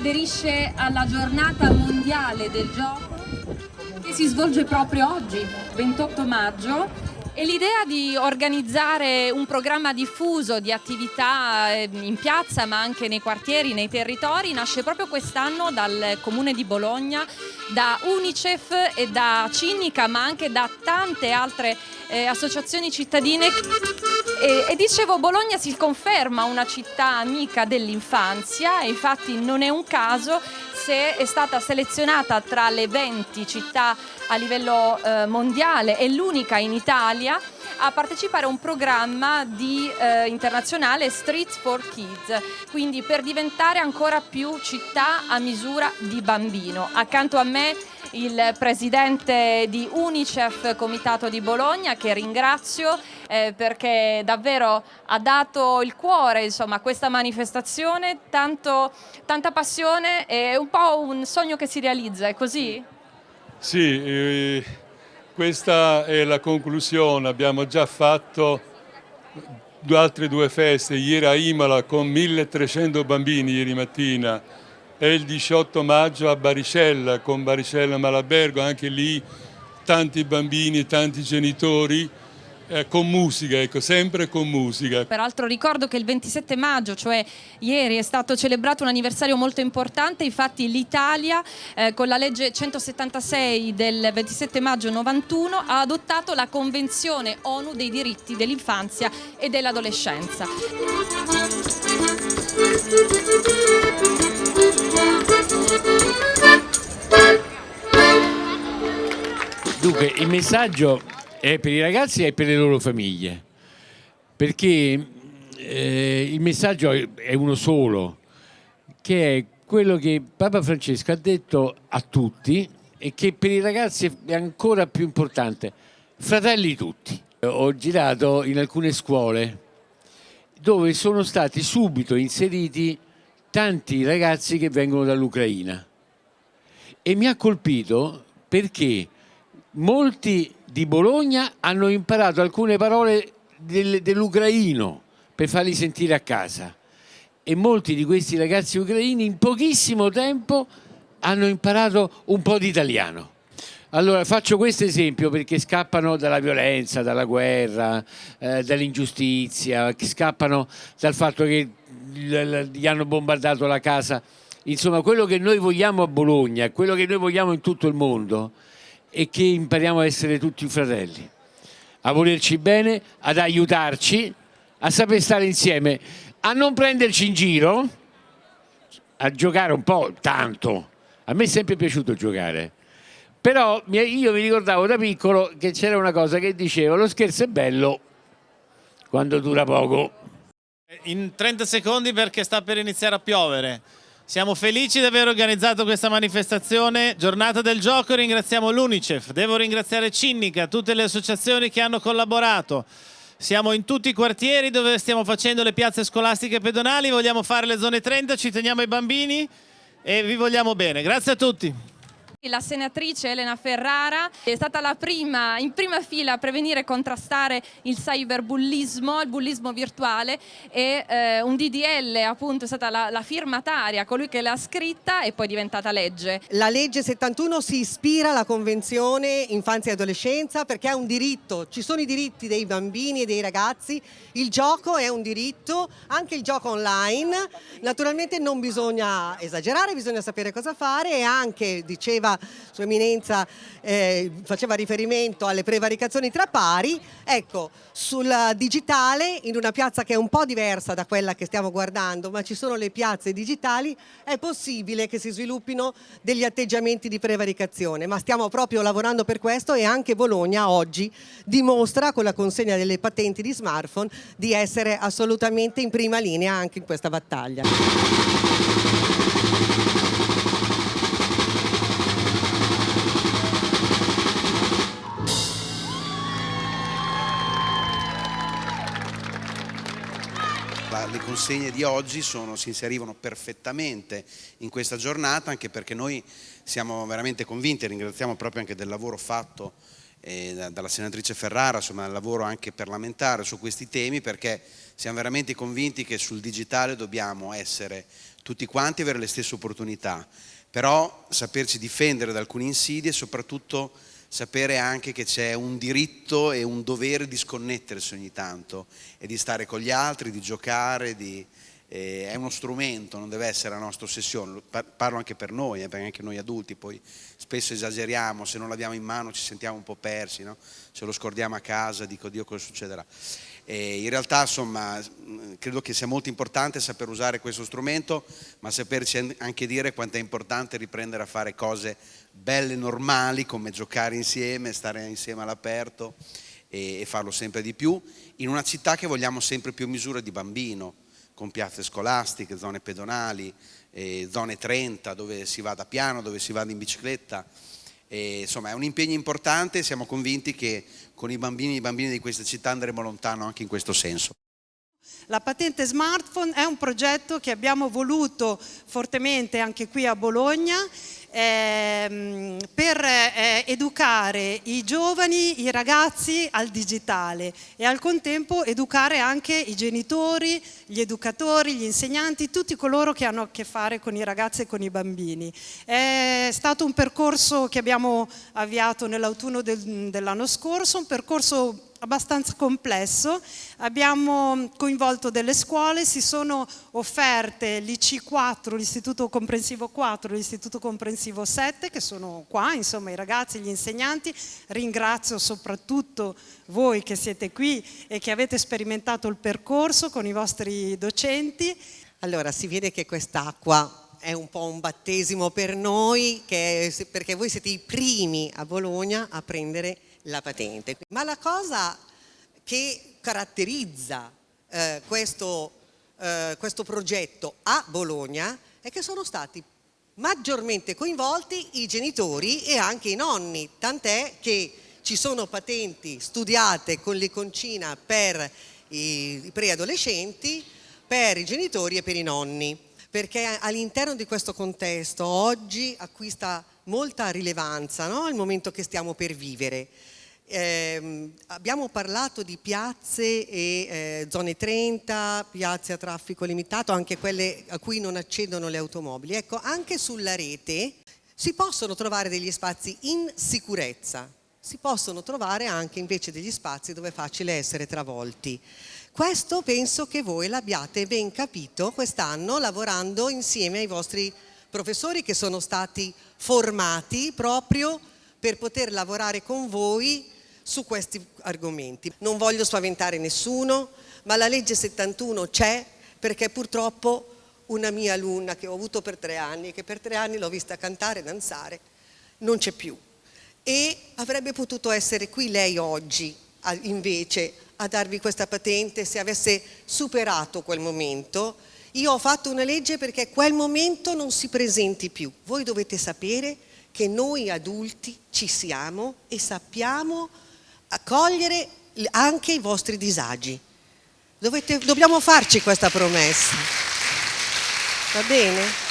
aderisce alla giornata mondiale del gioco che si svolge proprio oggi, 28 maggio, e l'idea di organizzare un programma diffuso di attività eh, in piazza ma anche nei quartieri, nei territori, nasce proprio quest'anno dal Comune di Bologna, da Unicef e da Cinica ma anche da tante altre eh, associazioni cittadine. E, e, dicevo, Bologna si conferma una città amica dell'infanzia e infatti non è un caso se è stata selezionata tra le 20 città a livello eh, mondiale e l'unica in Italia a partecipare a un programma di, eh, internazionale Streets for Kids, quindi per diventare ancora più città a misura di bambino. Accanto a me il presidente di Unicef Comitato di Bologna che ringrazio eh, perché davvero ha dato il cuore insomma, a questa manifestazione, tanto, tanta passione e un po' un sogno che si realizza, è così? Sì, eh, questa è la conclusione, abbiamo già fatto altre due feste, ieri a Imola con 1300 bambini ieri mattina. E il 18 maggio a Baricella con Baricella Malabergo, anche lì tanti bambini, tanti genitori eh, con musica, ecco, sempre con musica. Peraltro ricordo che il 27 maggio, cioè ieri, è stato celebrato un anniversario molto importante, infatti l'Italia eh, con la legge 176 del 27 maggio 91 ha adottato la Convenzione ONU dei diritti dell'infanzia e dell'adolescenza. Dunque, il messaggio è per i ragazzi e per le loro famiglie, perché eh, il messaggio è uno solo, che è quello che Papa Francesco ha detto a tutti e che per i ragazzi è ancora più importante, fratelli tutti. Ho girato in alcune scuole dove sono stati subito inseriti tanti ragazzi che vengono dall'Ucraina e mi ha colpito perché molti di Bologna hanno imparato alcune parole del, dell'ucraino per farli sentire a casa e molti di questi ragazzi ucraini in pochissimo tempo hanno imparato un po' di italiano. Allora faccio questo esempio perché scappano dalla violenza, dalla guerra, eh, dall'ingiustizia, scappano dal fatto che gli hanno bombardato la casa. Insomma quello che noi vogliamo a Bologna, quello che noi vogliamo in tutto il mondo è che impariamo a essere tutti fratelli, a volerci bene, ad aiutarci, a saper stare insieme, a non prenderci in giro, a giocare un po' tanto. A me è sempre piaciuto giocare però io mi ricordavo da piccolo che c'era una cosa che diceva lo scherzo è bello quando dura poco. In 30 secondi perché sta per iniziare a piovere. Siamo felici di aver organizzato questa manifestazione, giornata del gioco, ringraziamo l'Unicef, devo ringraziare Cinnica, tutte le associazioni che hanno collaborato. Siamo in tutti i quartieri dove stiamo facendo le piazze scolastiche pedonali, vogliamo fare le zone 30, ci teniamo ai bambini e vi vogliamo bene. Grazie a tutti. La senatrice Elena Ferrara è stata la prima, in prima fila a prevenire e contrastare il cyberbullismo, il bullismo virtuale e eh, un DDL appunto è stata la, la firmataria, colui che l'ha scritta e poi è diventata legge. La legge 71 si ispira alla convenzione infanzia e adolescenza perché è un diritto, ci sono i diritti dei bambini e dei ragazzi, il gioco è un diritto, anche il gioco online, naturalmente non bisogna esagerare, bisogna sapere cosa fare e anche, diceva faceva Sua Eminenza eh, faceva riferimento alle prevaricazioni tra pari, ecco, sul digitale, in una piazza che è un po' diversa da quella che stiamo guardando, ma ci sono le piazze digitali, è possibile che si sviluppino degli atteggiamenti di prevaricazione, ma stiamo proprio lavorando per questo e anche Bologna oggi dimostra con la consegna delle patenti di smartphone di essere assolutamente in prima linea anche in questa battaglia. Le consegne di oggi sono, si inserivano perfettamente in questa giornata anche perché noi siamo veramente convinti e ringraziamo proprio anche del lavoro fatto eh, dalla senatrice Ferrara, insomma il lavoro anche parlamentare su questi temi perché siamo veramente convinti che sul digitale dobbiamo essere tutti quanti avere le stesse opportunità, però saperci difendere da alcune insidie e soprattutto sapere anche che c'è un diritto e un dovere di sconnettersi ogni tanto e di stare con gli altri, di giocare, di, eh, è uno strumento, non deve essere la nostra ossessione, parlo anche per noi, eh, perché anche noi adulti poi spesso esageriamo, se non l'abbiamo in mano ci sentiamo un po' persi, no? se lo scordiamo a casa dico Dio cosa succederà. E in realtà insomma credo che sia molto importante saper usare questo strumento, ma saperci anche dire quanto è importante riprendere a fare cose belle, normali, come giocare insieme, stare insieme all'aperto e, e farlo sempre di più, in una città che vogliamo sempre più misura di bambino, con piazze scolastiche, zone pedonali, eh, zone 30 dove si vada piano, dove si vada in bicicletta. E, insomma è un impegno importante e siamo convinti che con i bambini e i bambini di questa città andremo lontano anche in questo senso. La patente smartphone è un progetto che abbiamo voluto fortemente anche qui a Bologna ehm, per eh, educare i giovani, i ragazzi al digitale e al contempo educare anche i genitori, gli educatori, gli insegnanti, tutti coloro che hanno a che fare con i ragazzi e con i bambini. È stato un percorso che abbiamo avviato nell'autunno del, dell'anno scorso, un percorso abbastanza complesso, abbiamo coinvolto delle scuole, si sono offerte l'IC4, l'Istituto Comprensivo 4, l'Istituto Comprensivo 7 che sono qua, insomma i ragazzi, gli insegnanti, ringrazio soprattutto voi che siete qui e che avete sperimentato il percorso con i vostri docenti. Allora si vede che quest'acqua è un po' un battesimo per noi perché voi siete i primi a Bologna a prendere la patente. Ma la cosa che caratterizza eh, questo, eh, questo progetto a Bologna è che sono stati maggiormente coinvolti i genitori e anche i nonni, tant'è che ci sono patenti studiate con l'iconcina per i preadolescenti, per i genitori e per i nonni, perché all'interno di questo contesto oggi acquista molta rilevanza no? il momento che stiamo per vivere. Eh, abbiamo parlato di piazze e eh, zone 30, piazze a traffico limitato, anche quelle a cui non accedono le automobili. Ecco, anche sulla rete si possono trovare degli spazi in sicurezza, si possono trovare anche invece degli spazi dove è facile essere travolti. Questo penso che voi l'abbiate ben capito quest'anno lavorando insieme ai vostri professori che sono stati formati proprio per poter lavorare con voi su questi argomenti. Non voglio spaventare nessuno, ma la legge 71 c'è perché purtroppo una mia alunna che ho avuto per tre anni che per tre anni l'ho vista cantare e danzare, non c'è più. E avrebbe potuto essere qui lei oggi, invece, a darvi questa patente se avesse superato quel momento. Io ho fatto una legge perché quel momento non si presenti più. Voi dovete sapere che noi adulti ci siamo e sappiamo accogliere anche i vostri disagi. Dovete, dobbiamo farci questa promessa. Va bene?